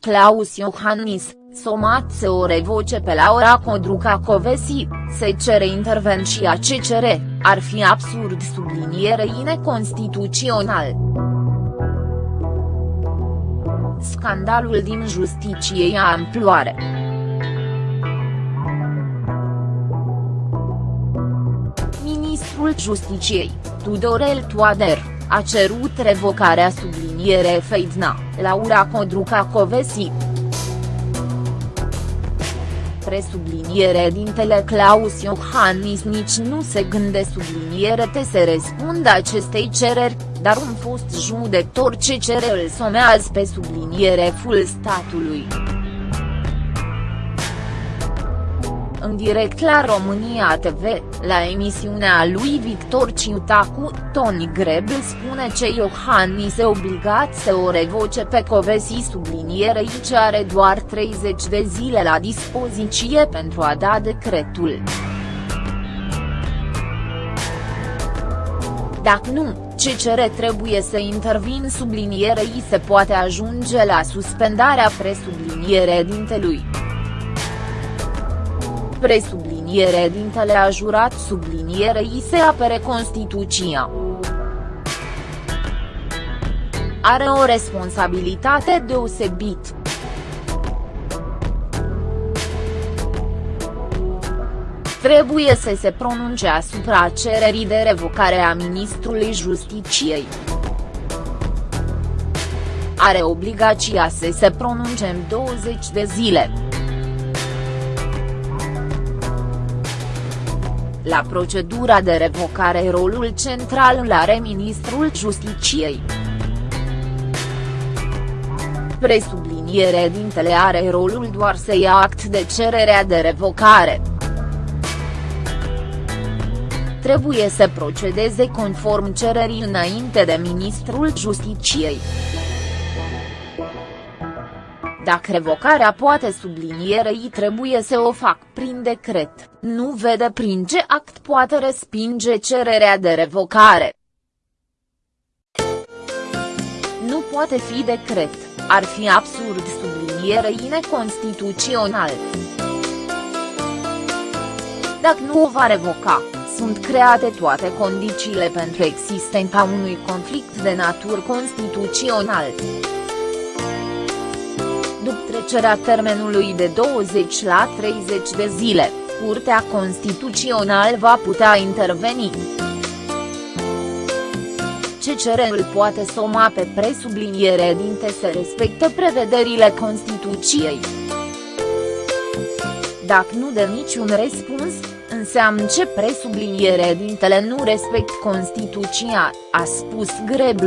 Claus Iohannis, somat să o revoce pe Laura Codruca Covesi, se cere intervenția CCR, ar fi absurd sublinierei neconstituțional. Scandalul din justiție ia amploare. Ministrul Justiciei, Tudorel Toader, a cerut revocarea subliniere Feidna, Laura Codruca Covesi presubliniere dintele Claus Iohannis nici nu se gânde subliniere te se răspundă acestei cereri, dar un fost judecător ce cere îl somează pe subliniere full statului. În direct la România TV, la emisiunea lui Victor Ciutacu, Tony Grebel spune ce Iohannis e obligat să o revoce pe Covesi sublinierei ce are doar 30 de zile la dispoziție pentru a da decretul. Dacă nu, CCR trebuie să intervin sublinierei se poate ajunge la suspendarea presubliniere dintelui presubliniere dintele a jurat sublinierei se apere Constituția. Are o responsabilitate deosebit. Trebuie să se pronunce asupra cererii de revocare a ministrului Justiciei. Are obligația să se pronunce în 20 de zile. La procedura de revocare rolul central îl are ministrul Justiciei. Presubliniere dintele are rolul doar să ia act de cererea de revocare. Trebuie să procedeze conform cererii înainte de ministrul Justiciei. Dacă revocarea poate sublinierei trebuie să o fac prin decret, nu vede prin ce act poate respinge cererea de revocare. Nu poate fi decret, ar fi absurd sublinierei neconstituțional. Dacă nu o va revoca, sunt create toate condițiile pentru existența unui conflict de natură constituțional după trecerea termenului de 20 la 30 de zile, Curtea Constituțională va putea interveni. CCR-ul poate soma pe presubliniere dinte să respectă prevederile Constituției. Dacă nu dă niciun răspuns, înseamnă ce presubliniere dintele nu respect Constituția, a spus Grebl.